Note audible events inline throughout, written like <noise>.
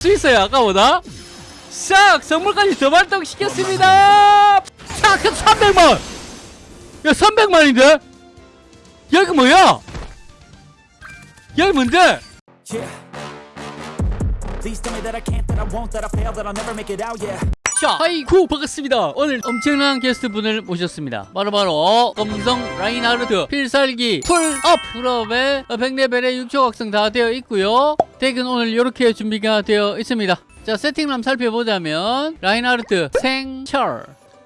수 있어요 아까보다 싹 선물까지 더 발동시켰습니다 싹 300만 야 300만인데 여기 뭐야 여기 뭔데. 자, 하이쿠 반갑습니다. 오늘 엄청난 게스트분을 모셨습니다. 바로바로 검성 라인하르트 필살기 full up full up에 100레벨에 6초 각성 다 되어 있고요. deck은 오늘 이렇게 준비가 되어 있습니다. 자, 세팅 한번 살펴보자면 라인하르트 생철.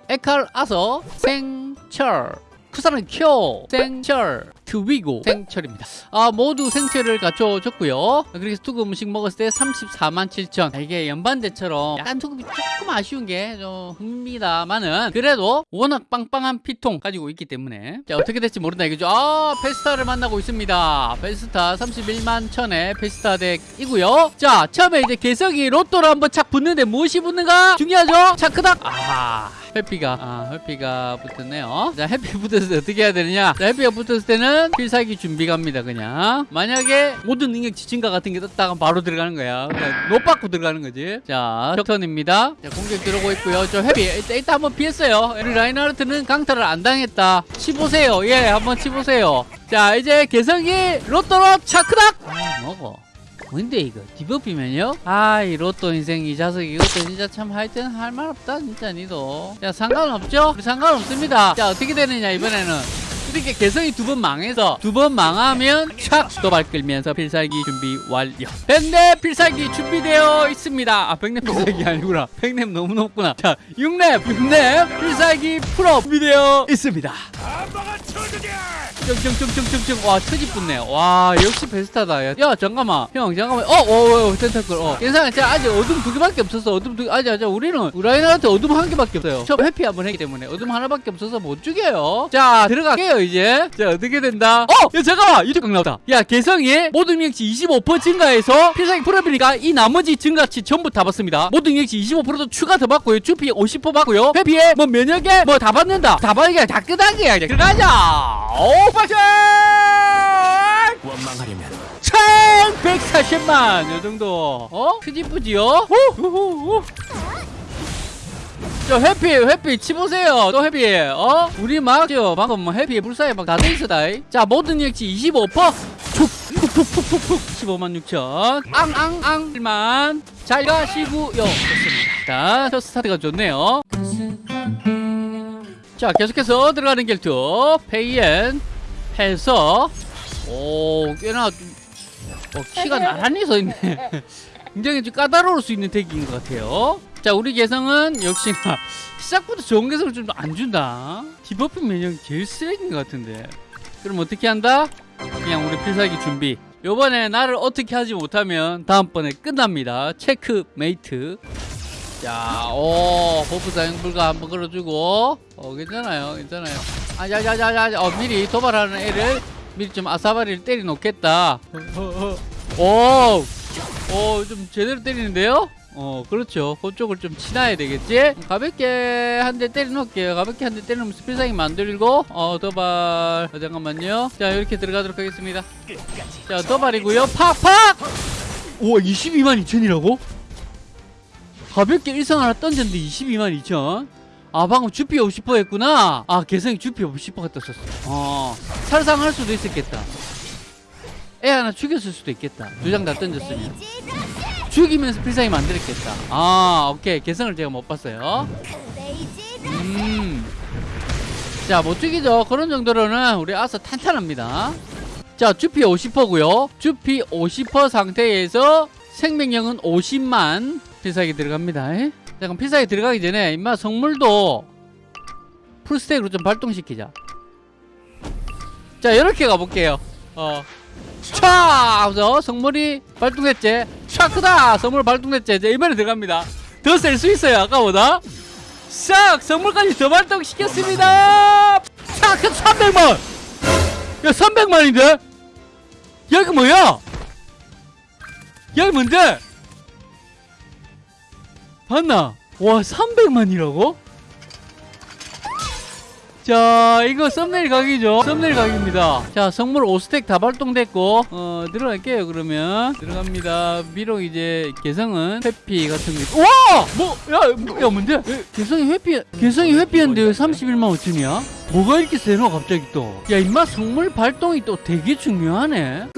에칼 아서 생철. 쿠사는 쿄 생철 트위고. 생철입니다. 아 모두 생철을 갖춰줬고요. 그래서 투급 음식 먹었을 때 34만 7천. 이게 연반대처럼 약간 투급이 조금 아쉬운 게 좀 흠입니다만은 그래도 워낙 빵빵한 피통 가지고 있기 때문에. 자 어떻게 될지 모른다 이거죠. 아 페스타를 만나고 있습니다. 페스타 31만 천의 페스타 deck이고요. 자 처음에 이제 개성이 로또로 한번 착 붙는데 무엇이 붙는가? 중요하죠? 차크닥. 아하 해피가 아 해피가 붙었네요. 자 해피 붙었을 때 어떻게 해야 되느냐? 자 해피가 붙었을 때는 필살기 준비 갑니다 그냥. 만약에 모든 능력치 증가 같은 게 떴다가 바로 들어가는 거야. 그냥 못 받고 들어가는 거지. 자 격턴입니다. 자 공격 들어오고 있고요. 저 해피 일단, 일단 한번 피했어요. 우리 라인하르트는 강타를 안 당했다. 치보세요. 예 한번 치보세요. 자 이제 개성이 로또로 차크닥! 아 먹어 뭔데 이거? 디버피면요? 아 이 로또 인생 이 자석 이것도 진짜 참 하여튼 할 말 없다 진짜 니도. 자 상관없죠? 상관없습니다. 자 어떻게 되느냐 이번에는. 이렇게 개성이 두 번 망해서 두 번 망하면 촥 도발 끌면서 필살기 준비 완료. 백랩 필살기 준비되어 있습니다. 아 백랩 필살기 아니구나. 백랩 너무 높구나. 자 6랩 6랩 필살기 풀업 준비되어 있습니다 쩡쩡쩡쩡쩡. 와 터지 붙네. 와 역시 베스타다. 야, 야 잠깐만. 형 잠깐만. 어어 어, 텐타클 어. 괜찮아 자 아직 어둠 두 개밖에 없었어 어둠 두 아직 아직 우리는 우라이나한테 어둠 한 개밖에 없어요. 처음 회피 한 번 했기 때문에 어둠 하나밖에 없어서 못 죽여요. 자 들어갈게요 이제. 자 어떻게 된다? 어야 잠깐만. 유튜브 나왔다. 야 개성이 모든 능력치 25% 증가해서 필살기 풀업이니까 이 나머지 증가치 전부 다 받습니다. 모든 능력치 25%도 추가 더 받고요. 주피 50% 받고요. 회피에 뭐 면역에 뭐 다 받는다. 다 받는 게다 끄덕이야. 이제 들어가자 오 빠져 원망하려면 1140만! 요 정도. 어? 크지쁘지요? 후후후. 저 해피 해피 치보세요. 또 해피. 어? 우리 막저 방금 뭐 해피 불사에 막 다 돼있어다. 자 모든 역치 25% 푹푹푹푹푹 15만 6천. 앙앙앙. 1만. 잘 가시고요. 좋습니다. 자 스타트가 좋네요 자 계속해서 들어가는 결투. 페이엔 해서. 오 꽤나 좀 어, 키가 나란히 서 있네. 굉장히 좀 까다로울 수 있는 덱인 것 같아요. 자 우리 개성은 역시나 시작부터 좋은 개성을 좀 안 준다. debuff 면역이 제일 쓰레기인 것 같은데. 그럼 어떻게 한다? 그냥 우리 필살기 준비. 요번에 나를 어떻게 하지 못하면 다음번에 끝납니다. 체크 메이트 자, 오, buff 사용 불가 한번 걸어주고, 어, 괜찮아요, 괜찮아요. 아, 자, 자, 자, 자, 어, 미리 도발하는 애를 미리 좀 아사바리를 때려 놓겠다. 오, 오, 좀 제대로 때리는데요? 어, 그렇죠. 그쪽을 좀 치나야 되겠지? 가볍게 한 대 때려 놓을게요. 가볍게 한 대 때리면 스피상이 만들고, 어, 도발. 어, 잠깐만요. 자, 이렇게 들어가도록 하겠습니다. 자, 도발이고요. 팍 팍! 우와, 22만 2천이라고? 가볍게 일성 하나 던졌는데 22만 2천. 아 방금 주피 50% 했구나. 아 개성이 주피 50%가 떴었어. 어 살상할 수도 있었겠다. 애 하나 죽였을 수도 있겠다. 두 장 다 던졌으면 죽이면서 필살기 만들었겠다. 아 오케이. 개성을 제가 못 봤어요. 음자 못 죽이죠. 그런 정도로는 우리 아서 탄탄합니다. 자 주피 50%고요. 주피 50% 상태에서 생명력은 50만 필살기 들어갑니다. 에? 잠깐 필살기 들어가기 전에 임마 성물도 풀스택으로 좀 발동시키자. 자 이렇게 가볼게요. 어. 촥! 하면서 성물이 발동했지? 촥크다! 성물 발동했지? 이제 이번에 들어갑니다. 더셀수 있어요 아까보다. 싹! 성물까지 더 발동시켰습니다. 싹 300만! 야 300만인데? 여기 뭐야? 여기 뭔데 봤나? 와 300만이라고? 자 이거 썸네일 각이죠 썸네일 각입니다 자 성물 5스택 다 발동됐고 어 들어갈게요 그러면 들어갑니다 비록 이제 개성은 회피 같은 게 와! 뭐? 야, 뭐, 야 뭔데? 왜 개성이 회피 개성이 회피했는데 왜 31만 5천이야? 뭐가 이렇게 세노 갑자기 또 야 임마 성물 발동이 또 되게 중요하네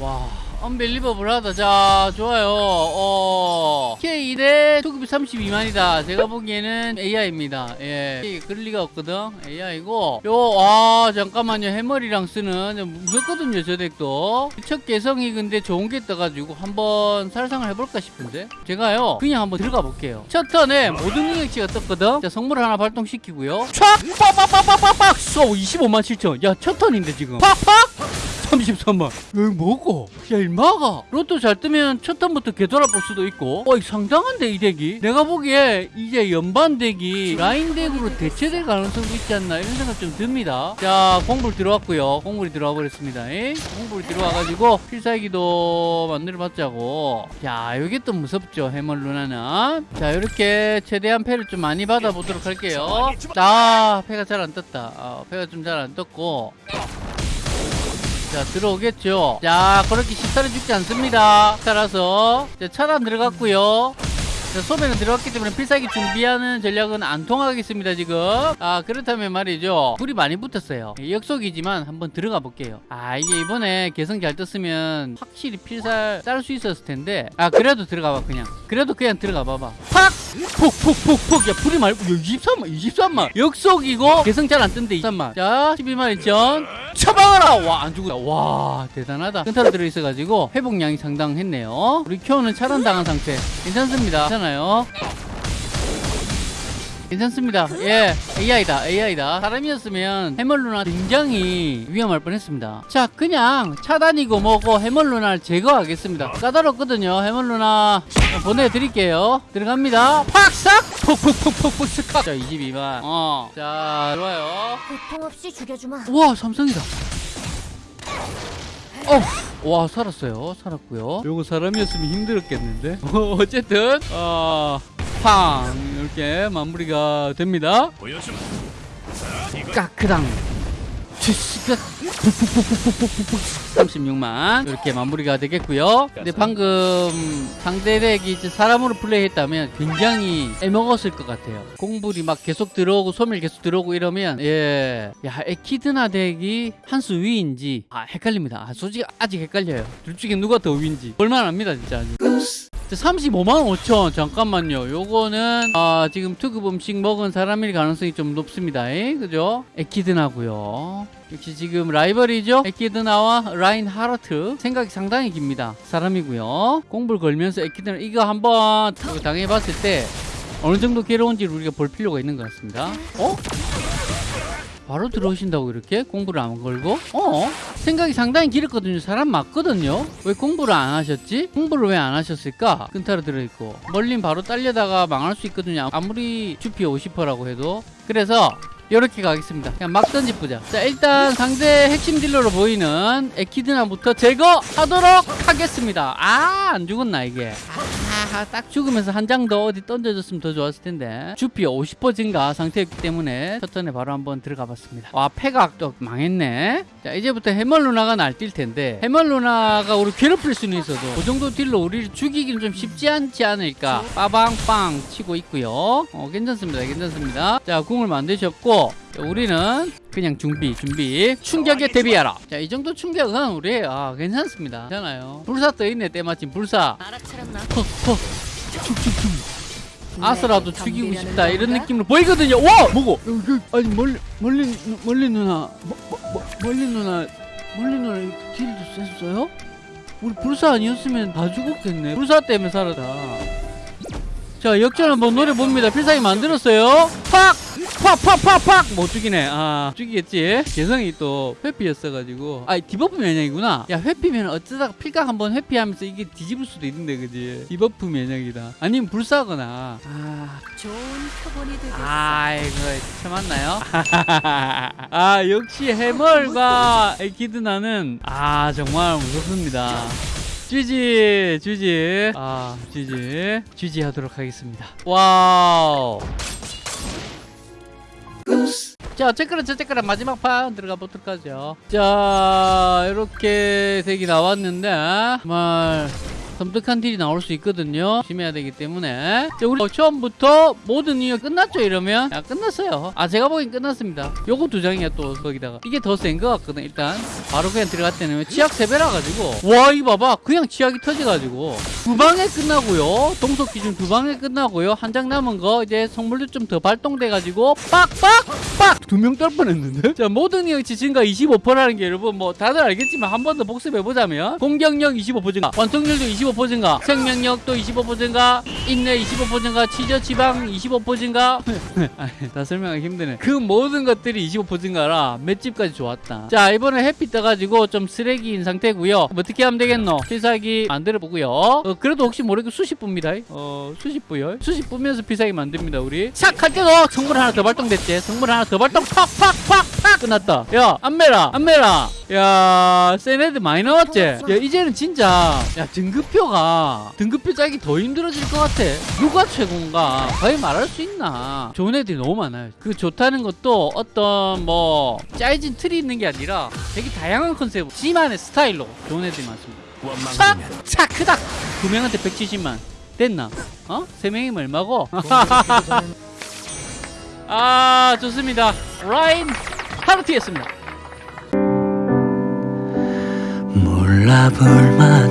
와 언벨리버블하다. 자 좋아요. 어 K1에 투급이 32만이다. 제가 보기에는 AI입니다. 예. 그럴 리가 없거든. AI고. 요아 잠깐만요. 해머리랑 쓰는 좀 무섭거든요 저 덱도. 첫 개성이 근데 좋은 게 떠가지고 한번 살상을 해볼까 싶은데? 제가요 그냥 한번 들어가 볼게요. 첫 턴에 모든 능력치가 떴거든? 자 성물 하나 발동시키고요. 촥! 빡빡빡빡빡빡 쏘 25만 7천. 야 첫 턴인데 지금. 팍팍 33만 왜 뭐고? 야 일마가. 로또 잘 뜨면 첫 턴부터 개돌아 볼 수도 있고. 어 상당한데 이 덱이 내가 보기에 이제 연반 덱이 라인 덱으로 대체될 가능성도 있지 않나 이런 생각 좀 듭니다. 자 공불 들어왔고요. 공불이 들어와 버렸습니다. 이? 공불이 들어와가지고 필살기도 만들어 봤자고. 야 이게 또 무섭죠 해멀 누나는. 자 이렇게 최대한 패를 좀 많이 받아보도록 할게요. 자 패가 잘 안 떴다. 어, 패가 좀 잘 안 떴고 자 들어오겠죠? 자 그렇게 식사를 죽지 않습니다. 따라서 자, 차단 들어갔고요. 자, 소매는 들어갔기 때문에 필살기 준비하는 전략은 안 통하겠습니다 지금. 아 그렇다면 말이죠. 불이 많이 붙었어요. 예, 역속이지만 한번 들어가 볼게요. 아 이게 이번에 개성 잘 떴으면 확실히 필살 짤 수 있었을 텐데. 아 그래도 들어가 봐 그냥. 그래도 그냥 들어가 봐봐. 팍! 푹푹푹푹. 야 불이 말고 야, 23만 23만 역속이고 개성 잘 안 뜬데 23만 자 12만 2천. 처방하라! 와 안 죽었다 와 대단하다. 큰타로 들어있어가지고 회복량이 상당했네요. 우리 큐어는 차단당한 상태. 괜찮습니다. 괜찮아요 괜찮습니다. 예 AI다 AI다. 사람이었으면 해멀루나 굉장히 위험할 뻔했습니다. 자 그냥 차단이고 뭐고 해멀루나를 제거하겠습니다. 까다롭거든요. 해멀루나 보내드릴게요. 들어갑니다. 팍싹 푹푹푹푹푹 스카 자 22만. 어 자 좋아요. 고통 없이 죽여주마. 와 삼성이다. 어, 와 살았어요. 살았고요. 요거 사람이었으면 힘들었겠는데? 어, <laughs> 어쨌든 어 팡 이렇게 마무리가 됩니다. 까크당. 쥐씨가 36만 이렇게 마무리가 되겠고요 근데 방금 상대 덱이 이제 사람으로 플레이했다면 굉장히 애먹었을 것 같아요 공불이 막 계속 들어오고 소밀 계속 들어오고 이러면 예야 에키드나 덱이 한 수 위인지 아 헷갈립니다. 아, 솔직히 아직 헷갈려요. 둘 중에 누가 더 위인지. 볼만합니다 진짜 아직. 35만 5천. 잠깐만요. 요거는 아 지금 특급 음식 먹은 사람일 가능성이 좀 높습니다. 에? 그죠? 에키드나고요. 역시 지금 라이벌이죠? 에키드나와 라인 하르트 생각이 상당히 깁니다. 사람이고요. 공불 걸면서 에키드나 이거 한번 당해봤을 때 어느 정도 괴로운지를 우리가 볼 필요가 있는 것 같습니다. 어? 바로 들어오신다고 이렇게 공부를 안 걸고? 어? 생각이 상당히 길었거든요. 사람 맞거든요. 왜 공부를 안 하셨지? 공부를 왜 안 하셨을까? 끈타로 들어있고. 멀린 바로 딸려다가 망할 수 있거든요. 아무리 주피 50%라고 해도. 그래서 이렇게 가겠습니다. 그냥 막 던집보자. 자 일단 상대 핵심 딜러로 보이는 에키드나부터 제거하도록 하겠습니다. 아 안 죽었나 이게? 아, 딱 죽으면서 한 장 더 어디 던져줬으면 더 좋았을 텐데. 주피 50% 증가 상태였기 때문에 첫 턴에 바로 한번 들어가 봤습니다. 와또 망했네. 자 이제부터 해멀 루나가 날뛸 텐데. 해멀 루나가 우리 괴롭힐 수는 있어도 그 정도 딜로 우리를 죽이기는 좀 쉽지 않지 않을까. 빠방빵 치고 있고요. 어 괜찮습니다 괜찮습니다. 자 궁을 만드셨고 자, 우리는 그냥 준비 준비. 충격에 대비하라. 자 이 정도 충격은 우리 아 괜찮습니다. 괜찮아요. 불사 떠있네 때마침. 불사. 알아차렸나? 헉헉 축축축 아스라도 죽이고 싶다 이런 느낌으로 보이거든요. 와! 뭐고? 여기, 아니 멀린 멀린 멀린 누나 뭐, 뭐, 뭐, 멀린 누나 멀린 누나 딜도 셌어요? 우리 불사 아니었으면 다 죽었겠네. 불사 때문에 살았다. 자 역전 한번 노려봅니다. 필살기 만들었어요. 팍! 팍팍팍팍! 못 죽이네. 아 죽이겠지. 개성이 또 회피였어가지고. 아 debuff 면역이구나. 야 회피면 어쩌다가 필각 한번 회피하면서 이게 뒤집을 수도 있는데 그지? debuff 면역이다 아니면 불사거나. 아 좋은 표본이 되겠어. 아이고 참았나요? <laughs> 아 역시 해멀과 에키드나는 아 정말 무섭습니다. 쥐지 쥐지. 아 쥐지. 쥐지 하도록 하겠습니다. 와우 자 어쨌거나 저쨌거나 마지막 판 들어가 보도록 하죠. 자 이렇게 색이 나왔는데 정말 섬뜩한 딜이 나올 수 있거든요. 조심해야 되기 때문에. 자 우리 처음부터 모든 이유 끝났죠 이러면? 야 끝났어요. 아 제가 보기엔 끝났습니다. 요거 두 장이야 또 거기다가. 이게 더 센 것 같거든 일단. 바로 그냥 들어갈 때는 치약 3배라 가지고. 와 이거 봐봐. 그냥 치약이 터져가지고. 두 방에 끝나고요. 동속 기준 두 방에 끝나고요. 한 장 남은 거 이제 성물도 좀 더 발동돼 가지고 빡빡 빡! 두 명 떨 뻔했는데? 자 모든 이역치 증가 25%라는 게 여러분 뭐 다들 알겠지만 한 번 더 복습해 보자면 공격력 25% 증가 완성률도 25% 증가 생명력도 25% 증가 인내 25% 증가 치저 지방 25% 증가? <laughs> 다 설명하기 힘드네. 그 모든 것들이 25% 증가라 맷집까지 좋았다. 자 이번에 햇빛 떠가지고 좀 쓰레기인 상태고요. 뭐 어떻게 하면 되겠노? 필살기 만들어 보고요. 어, 그래도 혹시 모르게 수십 부입니다. 어 수십 부요 수십 부면서 필살기 만듭니다 우리. 싹할 때도 성물 하나 더 발동됐지? 성물 하나 더 발동. 팍팍팍팍 끝났다. 야 안메라 안메라. 야센 애들 많이 나왔지? 야 이제는 진짜 야 등급표가 등급표 짜기 더 힘들어질 것 같아. 누가 최고인가? 거의 말할 수 있나? 좋은 애들이 너무 많아요. 그 좋다는 것도 어떤 뭐 짜여진 틀이 있는 게 아니라 되게 다양한 컨셉 지만의 스타일로 좋은 애들이 많습니다. 차! 차 크다! 두 명한테 170만. 됐나? 어? 세 명이면 얼마고? <laughs> 아 좋습니다. 라인 하르티였습니다. 몰라볼 만큼